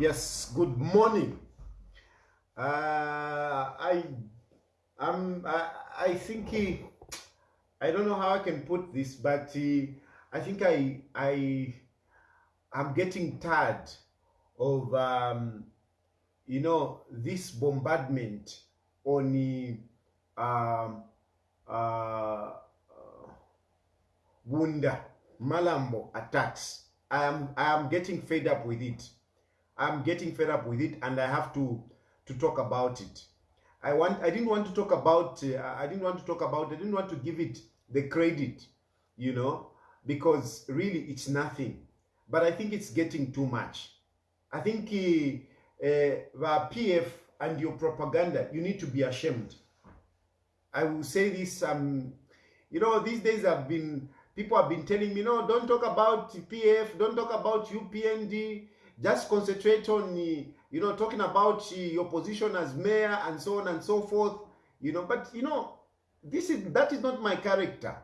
Yes, good morning. Uh, I, I'm, I, I think he, I don't know how I can put this, but uh, I think I, I, I'm getting tired of, um, you know, this bombardment on the, um, uh, Wunda Malambo attacks. I am, I am getting fed up with it. I'm getting fed up with it, and I have to to talk about it. I want. I didn't want to talk about. Uh, I didn't want to talk about. I didn't want to give it the credit, you know, because really it's nothing. But I think it's getting too much. I think uh, uh, the PF and your propaganda. You need to be ashamed. I will say this. Um, you know, these days I've been. People have been telling me, no, don't talk about PF. Don't talk about UPND just concentrate on you know talking about your position as mayor and so on and so forth you know. But you know this is that is not my character.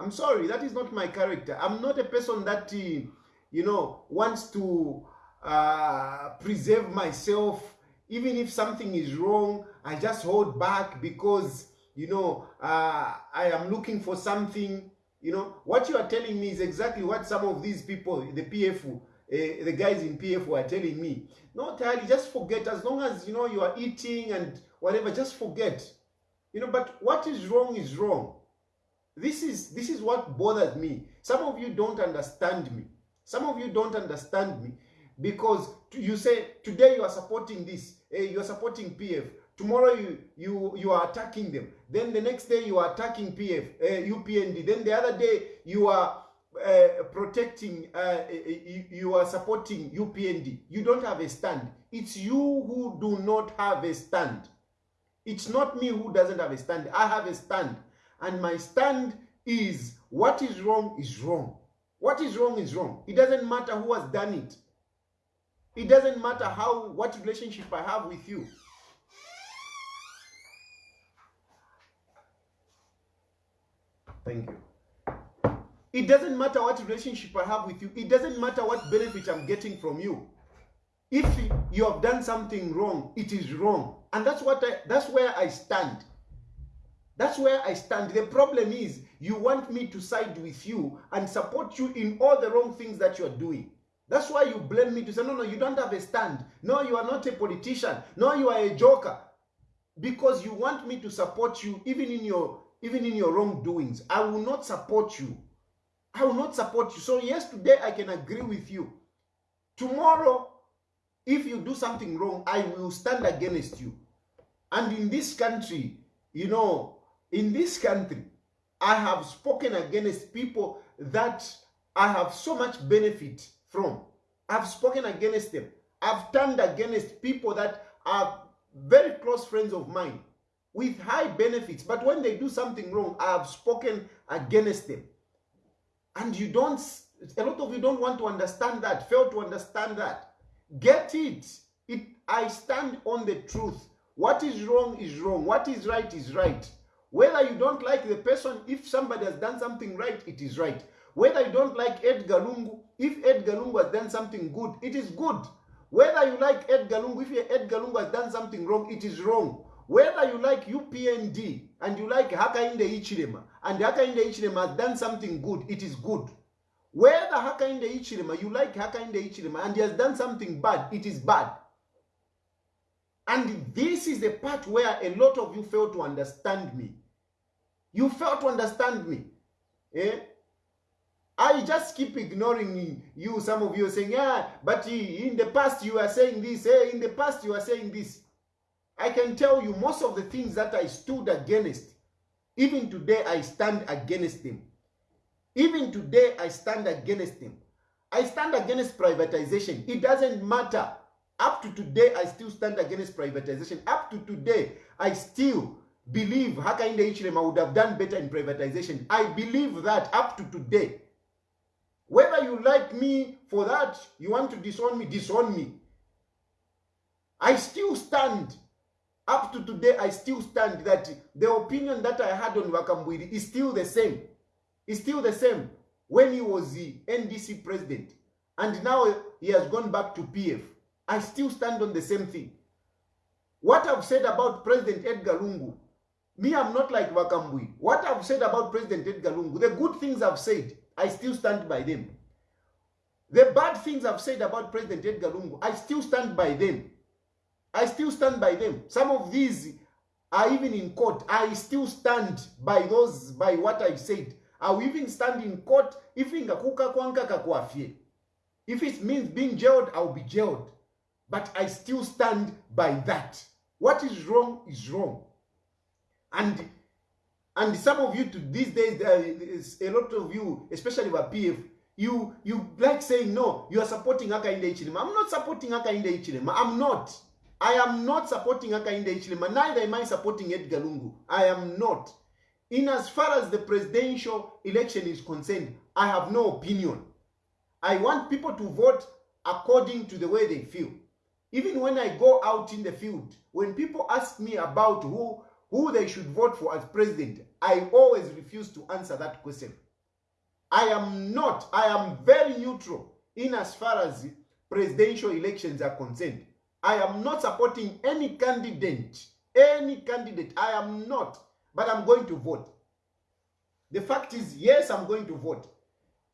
I'm sorry that is not my character. I'm not a person that you know wants to uh, preserve myself. Even if something is wrong i just hold back because you know uh, i am looking for something. You know what you are telling me is exactly what some of these people the pf uh, the guys in PF were telling me, no, Tali, just forget. As long as you know you are eating and whatever, just forget. You know, but what is wrong is wrong. This is this is what bothers me. Some of you don't understand me. Some of you don't understand me because you say today you are supporting this, uh, you are supporting PF. Tomorrow you you you are attacking them. Then the next day you are attacking PF, uh, UPND. Then the other day you are uh, protecting, uh, you, you, are supporting UPND. You don't have a stand. It's you who do not have a stand. It's not me who doesn't have a stand. I have a stand. And my stand is what is wrong is wrong. What is wrong is wrong. It doesn't matter who has done it. It doesn't matter how what relationship I have with you. Thank you. It doesn't matter what relationship I have with you. It doesn't matter what benefit I'm getting from you. If you have done something wrong, it is wrong. And that's what I, that's where I stand. That's where I stand. The problem is you want me to side with you and support you in all the wrong things that you are doing. That's why you blame me to say, no, no, you don't have a stand. No, you are not a politician. No, you are a joker. Because you want me to support you even in your even in your wrongdoings. I will not support you. I will not support you. So yes, today I can agree with you. Tomorrow, if you do something wrong, I will stand against you. And in this country, you know, in this country, I have spoken against people that I have so much benefit from. I've spoken against them. I've turned against people that are very close friends of mine with high benefits. But when they do something wrong, I have spoken against them and you don't a lot of you don't want to understand that fail to understand that. Get it. It i stand on the truth. What is wrong is wrong. What is right is right. Whether you don't like the person if somebody has done something right it is right. Whether you don't like edgar lungu if edgar lungu has done something good it is good. Whether you like edgar lungu if edgar lungu has done something wrong it is wrong. Whether you like UPND and you like Hakainde Hichilema and Hakainde Hichilema has done something good, it is good. Whether Hakainde Hichilema, you like Hakainde Hichilema and he has done something bad, it is bad. And this is the part where a lot of you fail to understand me. You fail to understand me. Eh? I just keep ignoring you. Some of you are saying, yeah, but in the past you are saying this. Eh? In the past you are saying this. I can tell you most of the things that I stood against, even today I stand against him. Even today I stand against him. I stand against privatization. It doesn't matter. Up to today, I still stand against privatization. Up to today, I still believe Hakainde Hichilema would have done better in privatization. I believe that up to today. Whether you like me for that, you want to disown me, disown me. I still stand up to today, I still stand that the opinion that I had on Wakambwili is still the same. It's still the same when he was the NDC president. And now he has gone back to PF. I still stand on the same thing. What I've said about President Edgar Lungu, me, I'm not like Wakambui. What I've said about President Edgar Lungu, the good things I've said, I still stand by them. The bad things I've said about President Edgar Lungu, I still stand by them. I still stand by them. Some of these are even in court. I still stand by those, by what I've said. I will even stand in court if. If it means being jailed, I'll be jailed. But I still stand by that. What is wrong is wrong. And and some of you to these days, uh, a lot of you, especially with PF, you you like saying no, you are supporting Hakainde Hichilema. I'm not supporting Hakainde Hichilema. I'm not. I am not supporting Hakainde Hichilema. Neither am I supporting Edgar Lungu. I am not. In as far as the presidential election is concerned, I have no opinion. I want people to vote according to the way they feel. Even when I go out in the field, when people ask me about who who they should vote for as president, I always refuse to answer that question. I am not, I am very neutral in as far as presidential elections are concerned. I am not supporting any candidate, any candidate. I am not, but I'm going to vote. The fact is, yes, I'm going to vote.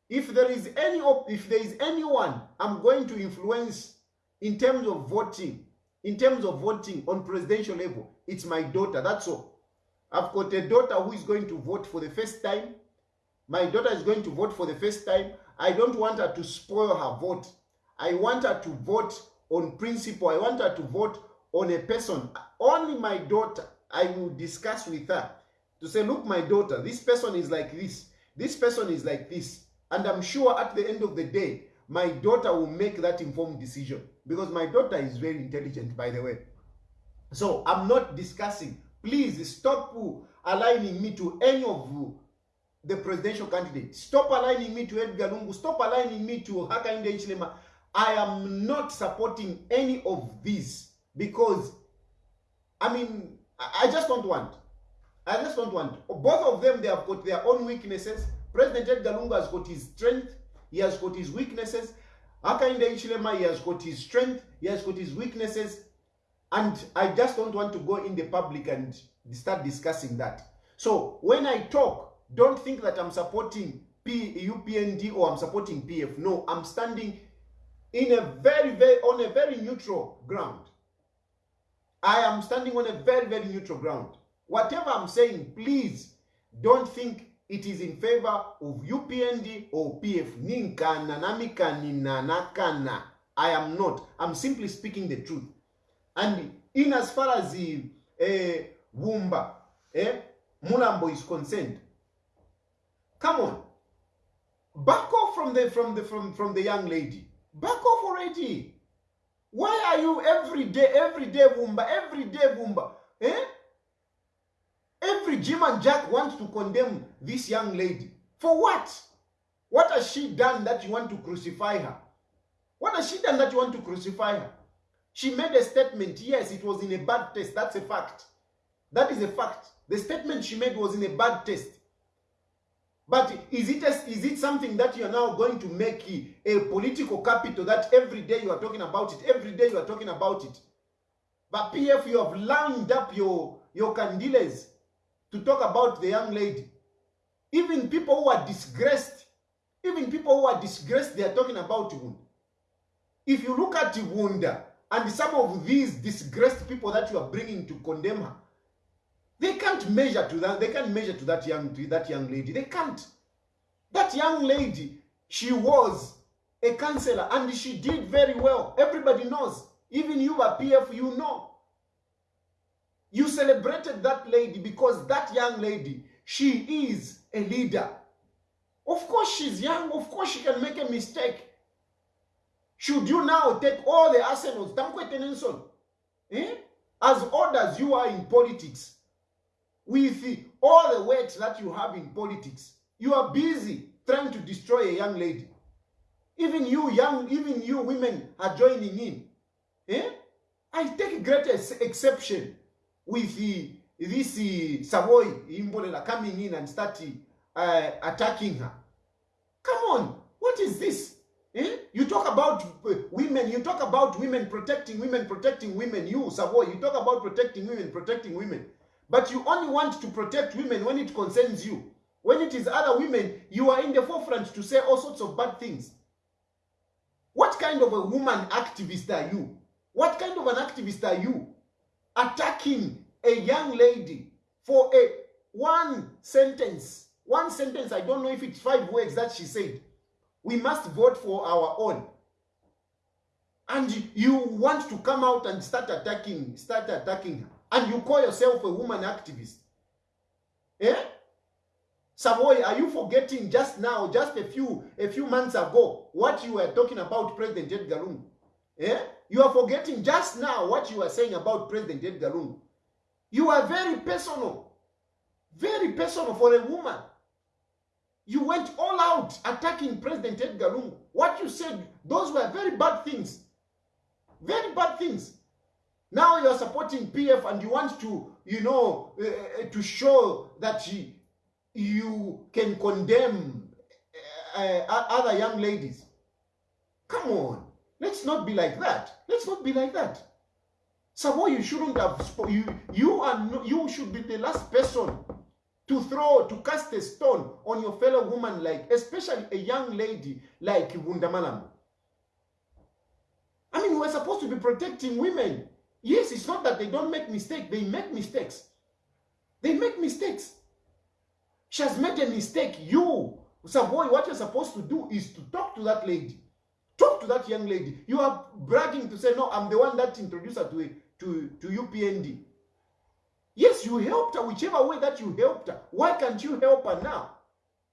If there is any, if there is anyone I'm going to influence in terms of voting, in terms of voting on presidential level, it's my daughter. That's all. I've got a daughter who is going to vote for the first time. My daughter is going to vote for the first time. I don't want her to spoil her vote. I want her to vote on principle. I want her to vote on a person. Only my daughter, I will discuss with her to say, look, my daughter, this person is like this. This person is like this. And I'm sure at the end of the day, my daughter will make that informed decision because my daughter is very intelligent, by the way. So I'm not discussing. Please stop aligning me to any of you the presidential candidates. Stop aligning me to Edgar Lungu. Stop aligning me to Hakainde Hichilema. I am not supporting any of these because, I mean, I just don't want. I just don't want. Both of them, they have got their own weaknesses. President Edgar Lungu has got his strength. He has got his weaknesses. Hakainde Hichilema, he has got his strength. He has got his weaknesses. And I just don't want to go in the public and start discussing that. So when I talk, don't think that I'm supporting P, UPND or I'm supporting PF. No, I'm standing in a very, very, on a very neutral ground. I am standing on a very, very neutral ground. Whatever I'm saying, please don't think it is in favor of UPND or PF. Ninkana, namikani, nanakana. I am not. I'm simply speaking the truth. And in as far as the uh, Wumba, eh, Mulambo is concerned, come on, back off from the from the from from the young lady. Back off already. Why are you every day, every day, Wumba, every day, Wumba? Eh? Every Jim and Jack wants to condemn this young lady. For what? What has she done that you want to crucify her? What has she done that you want to crucify her? She made a statement. Yes, it was in a bad taste. That's a fact. That is a fact. The statement she made was in a bad taste. But is it, a, is it something that you're now going to make a political capital that every day you are talking about it? Every day you are talking about it. But PF, you have lined up your, your candiles to talk about the young lady. Even people who are disgraced, even people who are disgraced, they are talking about Wunda. If you look at Wunda and some of these disgraced people that you are bringing to condemn her, they can't measure to that. They can't measure to that young to that young lady. They can't. That young lady, she was a counselor and she did very well. Everybody knows. Even you at PF, you know. You celebrated that lady because that young lady, she is a leader. Of course she's young. Of course she can make a mistake. Should you now take all the arsenals, Nelson, eh? as old as you are in politics, with all the weight that you have in politics, you are busy trying to destroy a young lady. Even you young, even you women are joining in. Eh? I take great exception with the, this uh, Savoy Imbolela coming in and start uh, attacking her. Come on, what is this? Eh? You talk about uh, women, you talk about women protecting women, protecting women. You, Savoy, you talk about protecting women, protecting women. But you only want to protect women when it concerns you. When it is other women, you are in the forefront to say all sorts of bad things. What kind of a woman activist are you? What kind of an activist are you? Attacking a young lady for a one sentence. One sentence, I don't know if it's five words that she said. We must vote for our own. And you want to come out and start attacking, start attacking her. And you call yourself a woman activist. Eh? Savoy, are you forgetting just now, just a few a few months ago, what you were talking about President Edgar Lungu? Eh? You are forgetting just now what you were saying about President Edgar Lungu. You are very personal. Very personal for a woman. You went all out attacking President Edgar Lungu. What you said, those were very bad things. Very bad things. Now you are supporting PF and you want to, you know, uh, to show that you, can condemn uh, other young ladies. Come on. Let's not be like that. Let's not be like that. Savoy, you shouldn't have you you are no, you should be the last person to throw to cast a stone on your fellow woman like especially a young lady like Wundamalam. I mean, we're supposed to be protecting women. Yes, it's not that they don't make mistakes, they make mistakes. They make mistakes. She has made a mistake. You, Savoy, what you're supposed to do is to talk to that lady. Talk to that young lady. You are bragging to say, no, I'm the one that introduced her to, a, to, to UPND. Yes, you helped her, whichever way that you helped her. Why can't you help her now?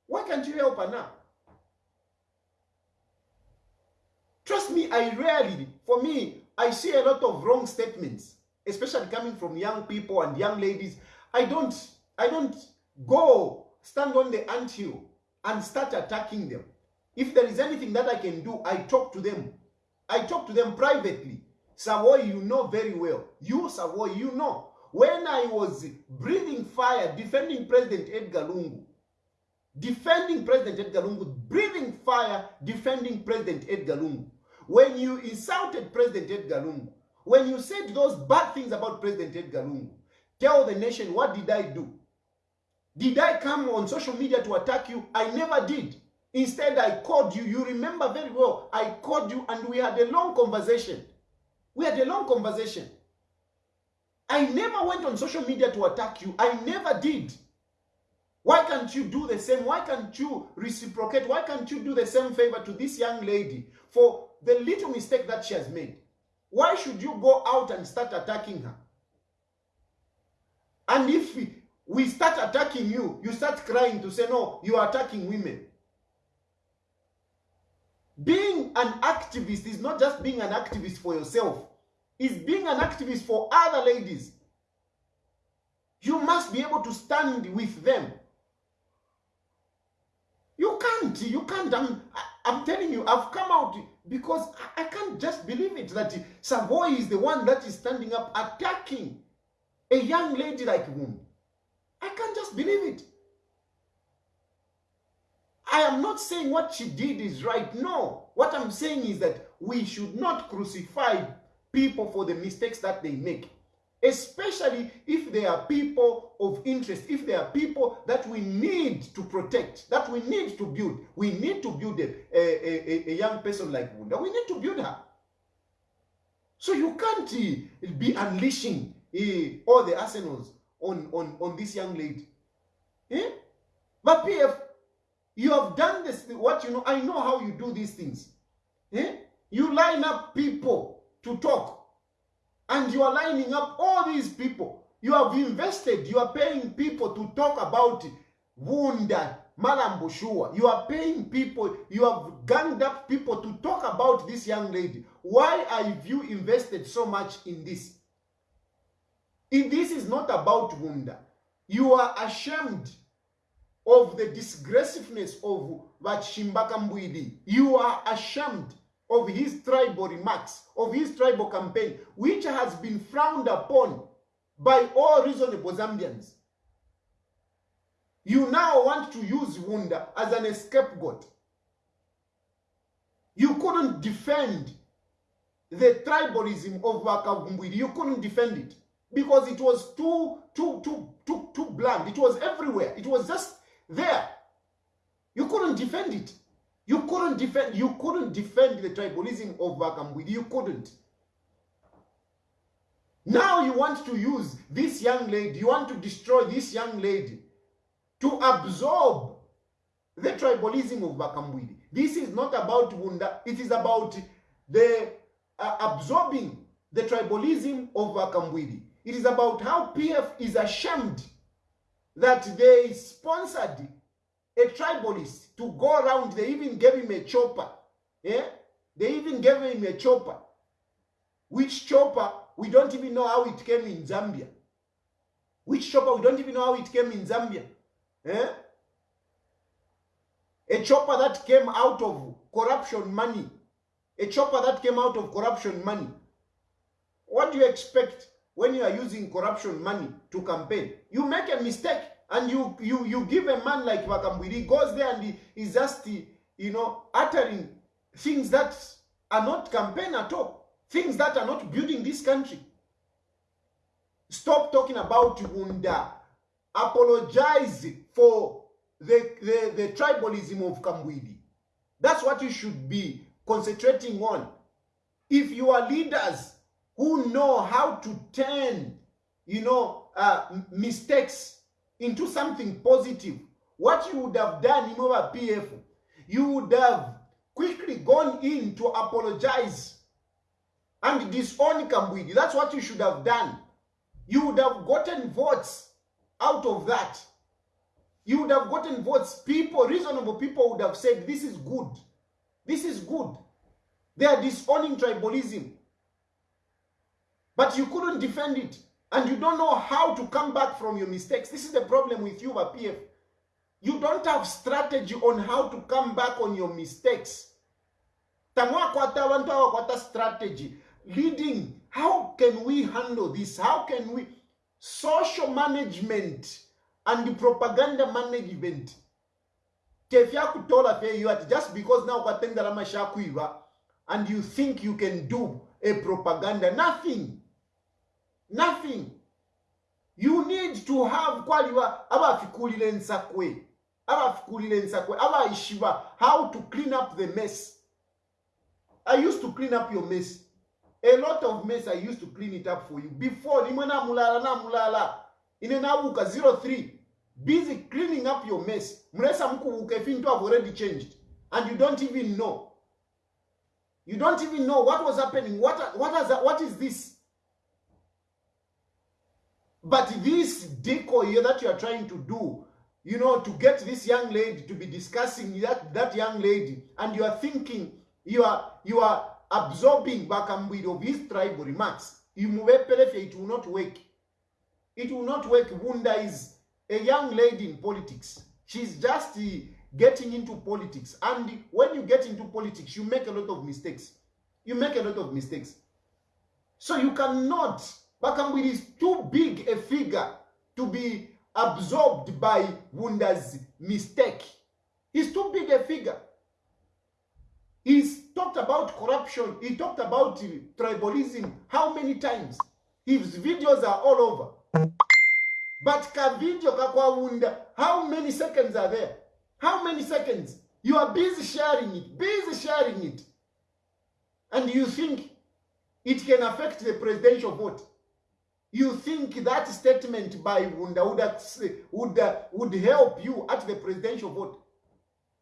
Why can't you help her now? Trust me, I rarely, for me, I see a lot of wrong statements, especially coming from young people and young ladies. I don't, I don't go stand on the anthill and start attacking them. If there is anything that I can do, I talk to them. I talk to them privately. Savoy, you know very well. You, Savoy, you know. When I was breathing fire, defending President Edgar Lungu, defending President Edgar Lungu, breathing fire, defending President Edgar Lungu. When you insulted President Edgar Lungu, when you said those bad things about President Edgar Lungu, tell the nation, what did I do? Did I come on social media to attack you? I never did. Instead, I called you. You remember very well. I called you and we had a long conversation. We had a long conversation. I never went on social media to attack you. I never did. Why can't you do the same? Why can't you reciprocate? Why can't you do the same favor to this young lady for the little mistake that she has made? Why should you go out and start attacking her? And if we, we start attacking you, you start crying to say, no, you are attacking women. Being an activist is not just being an activist for yourself, it's being an activist for other ladies. You must be able to stand with them. You can't, you can't. I'm, I'm telling you, I've come out because I, can't just believe it that Savoy is the one that is standing up attacking a young lady like Wum. I can't just believe it. I am not saying what she did is right. No. What I'm saying is that we should not crucify people for the mistakes that they make. Especially if they are people of interest, if they are people that we need to protect, that we need to build. We need to build a, a, a, a young person like Wunda. We need to build her. So you can't uh, be unleashing uh, all the arsenals on, on, on this young lady. Eh? But PF, you have done this, what you know, I know how you do these things. Eh? You line up people to talk. And you are lining up all these people. You have invested, you are paying people to talk about Wunda, Malambushua. You are paying people, you have ganged up people to talk about this young lady. Why have you invested so much in this? If this is not about Wunda, you are ashamed of the disgracefulness of Vachimbaka Mbwidi. You are ashamed of his tribal remarks, of his tribal campaign, which has been frowned upon by all reasonable Zambians. You now want to use Wunda as an scapegoat. You couldn't defend the tribalism of Vakavumbwiri. You couldn't defend it because it was too, too, too, too, too bland. It was everywhere. It was just there. You couldn't defend it. You couldn't defend. You couldn't defend the tribalism of Vakambwidi. You couldn't. Now you want to use this young lady. You want to destroy this young lady to absorb the tribalism of Vakambwidi. This is not about Wunda. It is about the uh, absorbing the tribalism of Vakambwidi. It is about how PF is ashamed that they sponsored a tribalist to go around. They even gave him a chopper. Yeah? They even gave him a chopper. Which chopper, we don't even know how it came in Zambia. Which chopper, we don't even know how it came in Zambia. Yeah? A chopper that came out of corruption money. A chopper that came out of corruption money. What do you expect when you are using corruption money to campaign? You make a mistake and you you you give a man like Vakambwiri goes there and he is just you know uttering things that are not campaign at all, things that are not building this country. Stop talking about Wunda. Apologize for the, the, the tribalism of Kambwidi. That's what you should be concentrating on. If you are leaders who know how to turn, you know, uh, mistakes into something positive, what you would have done in our PF, you would have quickly gone in to apologize and disown Kambwidi. That's what you should have done. You would have gotten votes out of that. You would have gotten votes. People, reasonable people would have said, this is good. This is good. They are disowning tribalism. But you couldn't defend it. And you don't know how to come back from your mistakes. This is the problem with you, PF. You don't have strategy on how to come back on your mistakes. Abantu awakwata strategy. Leading. How can we handle this? How can we... Social management and propaganda management. Just because now and you think you can do a propaganda. Nothing. Nothing. You need to have kwaliwa abafikulile nsakwe. Abafikulile nsakwe. Abaishiva how to clean up the mess. I used to clean up your mess. A lot of mess I used to clean it up for you. Before nimwe na mulala na mulala. Ine nabuka 03. Busy cleaning up your mess. Mresa mkubuka if into have already changed. And you don't even know. You don't even know what was happening. What, what, has, what is this? But this decoy that you are trying to do, you know, to get this young lady to be discussing that, that young lady, and you are thinking, you are, you are absorbing Bakambwid of his tribal remarks. It will not work. It will not work. Wunda is a young lady in politics. She's just getting into politics. And when you get into politics, you make a lot of mistakes. You make a lot of mistakes. So you cannot, Bakambwid is too big a figure to be absorbed by Wunda's mistake. He's too big a figure. He's talked about corruption. He talked about tribalism. How many times? His videos are all over. But ka video kakwawunda, how many seconds are there? How many seconds? You are busy sharing it, busy sharing it. And you think it can affect the presidential vote. You think that statement by Wunda would, would, would help you at the presidential vote.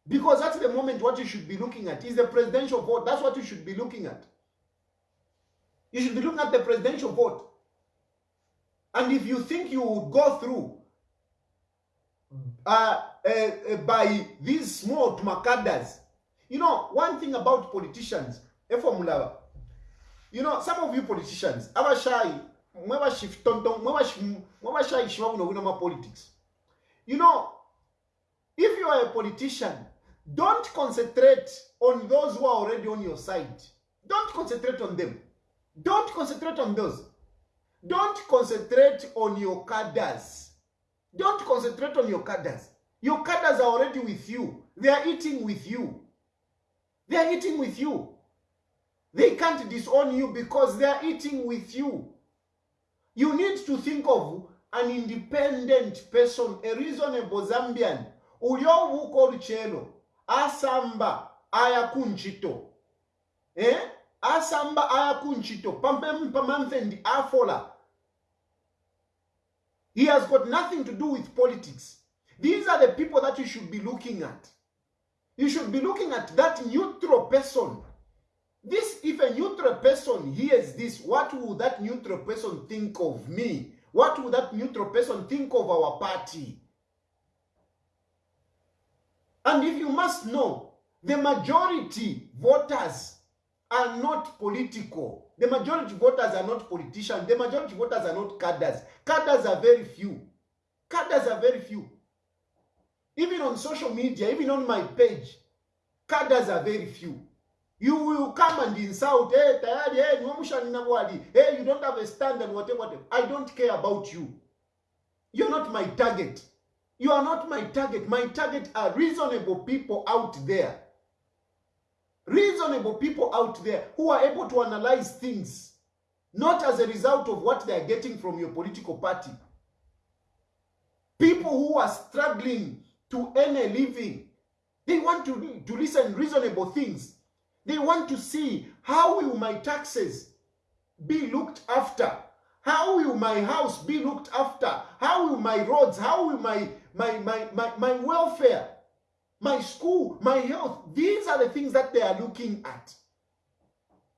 Because at the moment, what you should be looking at is the presidential vote. That's what you should be looking at. You should be looking at the presidential vote. And if you think you would go through uh, uh, uh, by these small makadas, you know, one thing about politicians, formula, you know, some of you politicians, abashai, politics. You know, if you are a politician, don't concentrate on those who are already on your side. Don't concentrate on them. Don't concentrate on those. Don't concentrate on your cadres. Don't concentrate on your cadres. Your cadres are already with you. They are eating with you. They are eating with you. They can't disown you because they are eating with you. You need to think of an independent person, a reasonable Zambian. Uliovuka oluchelo asamba aya kunchito. Eh? Asamba aya kunchito. Pamem pamamfendi afola. He has got nothing to do with politics. These are the people that you should be looking at. You should be looking at that neutral person. This, if a neutral person hears this, what will that neutral person think of me? What will that neutral person think of our party? And if you must know, the majority voters are not political. The majority voters are not politicians. The majority voters are not cadres. Cadres are very few. Cadres are very few. Even on social media, even on my page, cadres are very few. You will come and insult, hey, tayari, hey, hey, you don't have a stand and whatever, whatever. I don't care about you. You're not my target. You are not my target. My target are reasonable people out there. Reasonable people out there who are able to analyze things, not as a result of what they are getting from your political party. People who are struggling to earn a living, they want to, to listen reasonable things. They want to see how will my taxes be looked after? How will my house be looked after? How will my roads, how will my, my, my, my, my welfare, my school, my health? These are the things that they are looking at.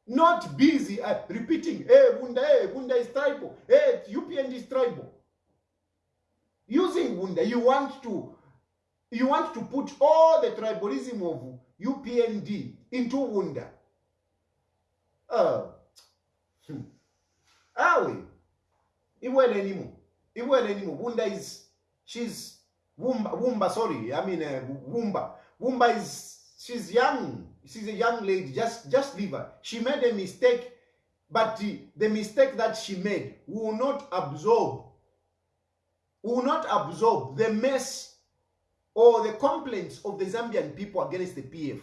Not busy uh, repeating, hey, Bunda, hey, Bunda is tribal, hey, UPND is tribal. Using Bunda, you want to you want to put all the tribalism of UPND into Wunda. Uh, hmm. Awe. Iwele anymore. Iwele anymore. Wunda is, she's, Wumba, sorry. I mean, uh, Wumba. Wumba is, she's young. She's a young lady. Just, just leave her. She made a mistake, but the, the mistake that she made will not absorb, will not absorb the mess or the complaints of the Zambian people against the PF.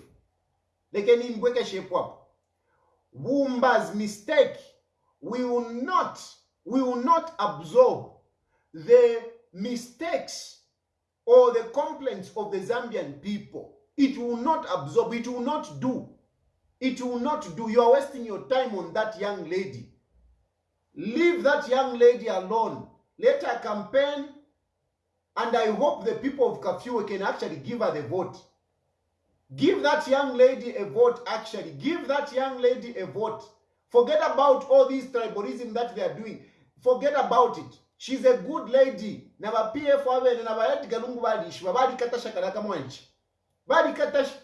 Lekeni mbweke shape up. Wumba's mistake we will not, we will not absorb the mistakes or the complaints of the Zambian people. It will not absorb, it will not do. It will not do. You are wasting your time on that young lady. Leave that young lady alone. Let her campaign and I hope the people of Kafue can actually give her the vote. Give that young lady a vote, actually. Give that young lady a vote. Forget about all this tribalism that they are doing. Forget about it. She's a good lady. Naba PF wabene naba Edgar Lungu badishi. Babadi kata shakaraka mwanchi. Badi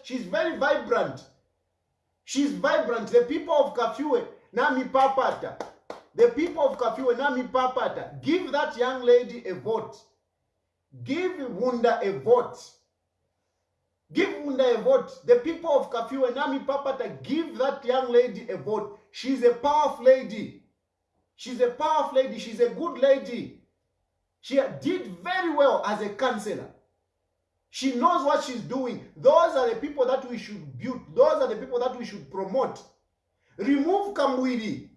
she's very vibrant. She's vibrant. The people of Kafue, nami papata. The people of Kafue, nami papata. Give that young lady a vote. Give Wunda a vote. Give Wunda a vote. The people of Kafue, Nami Papata, give that young lady a vote. She's a powerful lady. She's a powerful lady. She's a good lady. She did very well as a counselor. She knows what she's doing. Those are the people that we should build. Those are the people that we should promote. Remove Kambwiri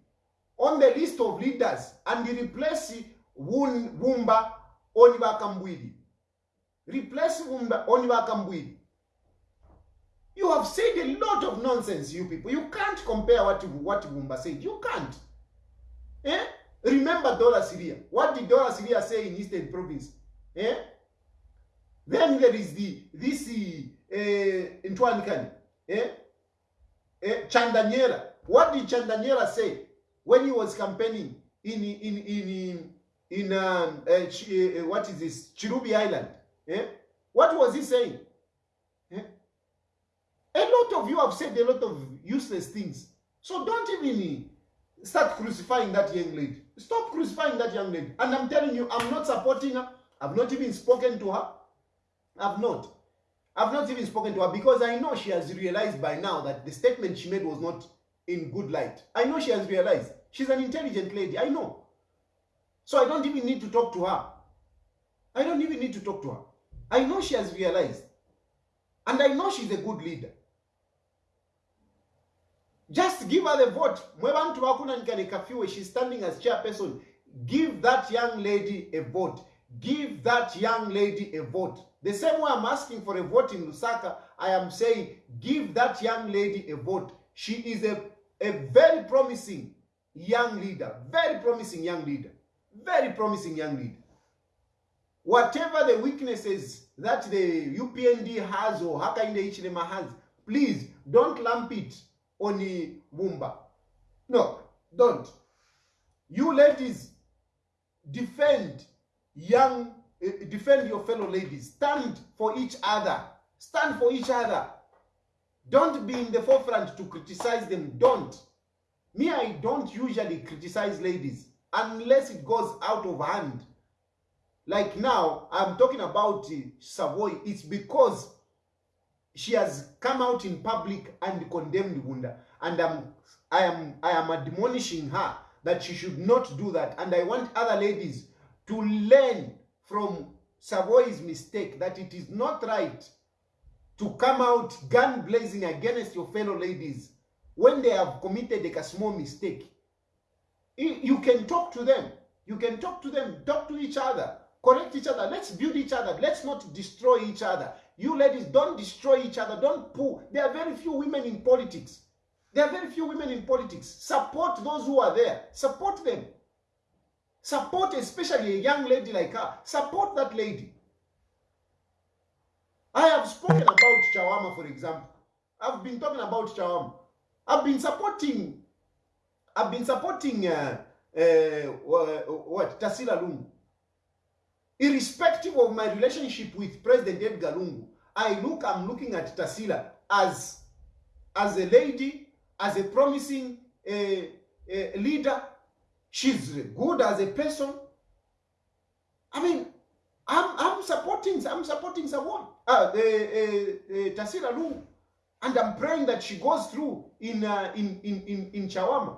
on the list of leaders and replace Wumba Oniba Kambwiri. Replace Wumba Oniba Kambwiri. You have said a lot of nonsense, you people. You can't compare what, what Wumba said. You can't. Eh? Remember Dora Siliya. What did Dora Siliya say in Eastern Province? Eh? Then there is the this uh, Ntwanikani. Eh? Eh? Chandanyera. What did Chandanyera say when he was campaigning in in in in um, uh, uh, what is this Chilubi Island? Eh? What was he saying? Lot of you have said a lot of useless things. So don't even start crucifying that young lady. Stop crucifying that young lady. And I'm telling you, I'm not supporting her. I've not even spoken to her. I've not. I've not even spoken to her because I know she has realized by now that the statement she made was not in good light. I know she has realized. She's an intelligent lady. I know. So I don't even need to talk to her. I don't even need to talk to her. I know she has realized. And I know she's a good leader. Just give her the vote. Mwe bantu bakunanikane kafiwe she's standing as chairperson. Give that young lady a vote. Give that young lady a vote. The same way i'm asking for a vote in lusaka i am saying give that young lady a vote. She is a, a very promising young leader. Very promising young leader. Very promising young leader. Whatever the weaknesses that the upnd has or hakainde hichilema has please don't lump it on Wumba. No, don't. You ladies defend young, uh, defend your fellow ladies. Stand for each other. Stand for each other. Don't be in the forefront to criticize them. Don't. Me, I don't usually criticize ladies unless it goes out of hand. Like now, I'm talking about uh, Savoy. It's because she has come out in public and condemned Wunda. And I'm, I am, I am admonishing her that she should not do that. And I want other ladies to learn from Savoy's mistake that it is not right to come out gun blazing against your fellow ladies when they have committed like a small mistake. You can talk to them. You can talk to them, talk to each other, correct each other. Let's build each other. Let's not destroy each other. You ladies, don't destroy each other. Don't pull. There are very few women in politics. There are very few women in politics. Support those who are there. Support them. Support especially a young lady like her. Support that lady. I have spoken about Chawama, for example. I've been talking about Chawama. I've been supporting. I've been supporting uh, uh, what Tasila Lungu. Irrespective of my relationship with President Edgar Lungu, I look. I'm looking at Tasila as as a lady, as a promising uh, uh, leader. She's good as a person. I mean, I'm I'm supporting I'm supporting someone. Uh, uh, uh, uh, Tasila Lungu. And I'm praying that she goes through in in, in in in Chawama.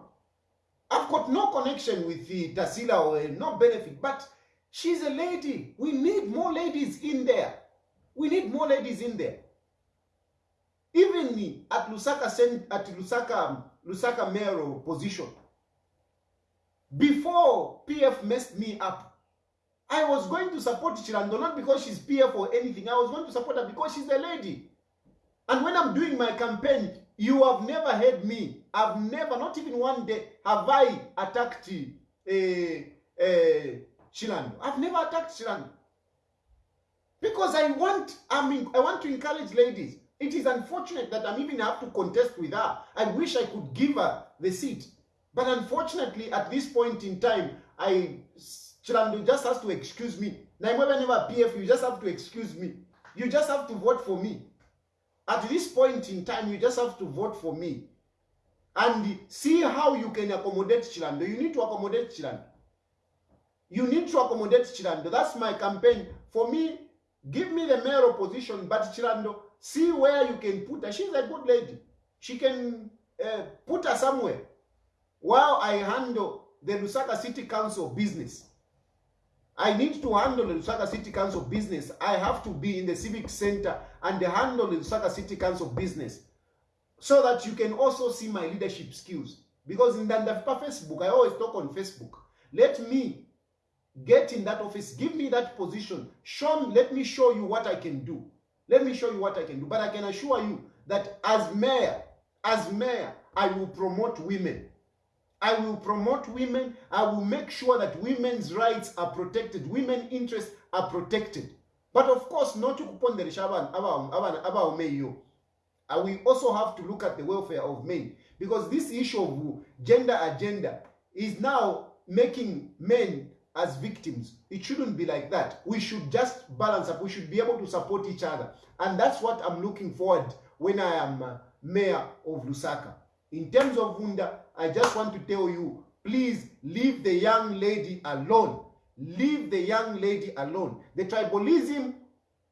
I've got no connection with the Tasila or no benefit, but she's a lady. We need more ladies in there. We need more ladies in there. Even me at Lusaka at Lusaka Lusaka mayoral position. Before PF messed me up, I was going to support Chilando not because she's PF or anything. I was going to support her because she's a lady. And when I'm doing my campaign, you have never heard me. I've never, not even one day, have I attacked uh, uh, Chilando. I've never attacked Chilando. Because I want, I mean, I want to encourage ladies. It is unfortunate that I'm even have to contest with her. I wish I could give her the seat. But unfortunately, at this point in time, I Chilando just has to excuse me. Now, whenever PF, you just have to excuse me. You just have to vote for me. At this point in time, you just have to vote for me. And see how you can accommodate Chilando. You need to accommodate Chilando. You need to accommodate Chilando. That's my campaign. For me, give me the mayoral position, but Chilando, see where you can put her. She's a good lady. She can uh, put her somewhere while I handle the Lusaka City Council business. I need to handle the Lusaka City Council business. I have to be in the civic center and handle the Lusaka City Council business so that you can also see my leadership skills. Because in Dandafipa Facebook, I always talk on Facebook. Let me get in that office. Give me that position. Show me, let me show you what I can do. Let me show you what I can do. But I can assure you that as mayor, as mayor, I will promote women. I will promote women. I will make sure that women's rights are protected. Women interests are protected. But of course, not to kuponderesha about meyo. We also have to look at the welfare of men. Because this issue of gender agenda is now making men as victims. It shouldn't be like that. We should just balance up. We should be able to support each other. And that's what I'm looking forward when I am uh, mayor of Lusaka. In terms of Wunda, I just want to tell you, please leave the young lady alone. Leave the young lady alone. The tribalism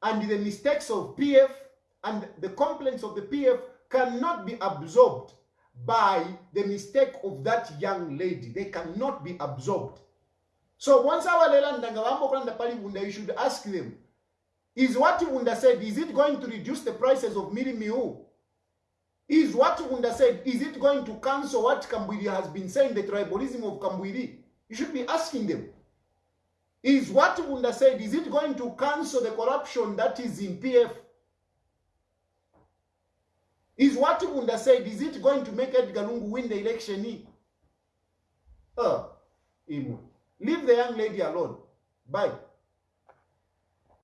and the mistakes of PF and the complaints of the PF cannot be absorbed by the mistake of that young lady. They cannot be absorbed. So once awalela ndanga vambokulanda pali Wunda, you should ask them, is what Wunda said, is it going to reduce the prices of mealie meal? Is what Wunda said, is it going to cancel what Kambwili has been saying, the tribalism of Kambwili? You should be asking them. Is what Wunda said, is it going to cancel the corruption that is in PF? Is what Wunda said, is it going to make Edgar Lungu win the election? Uh. Leave the young lady alone. Bye.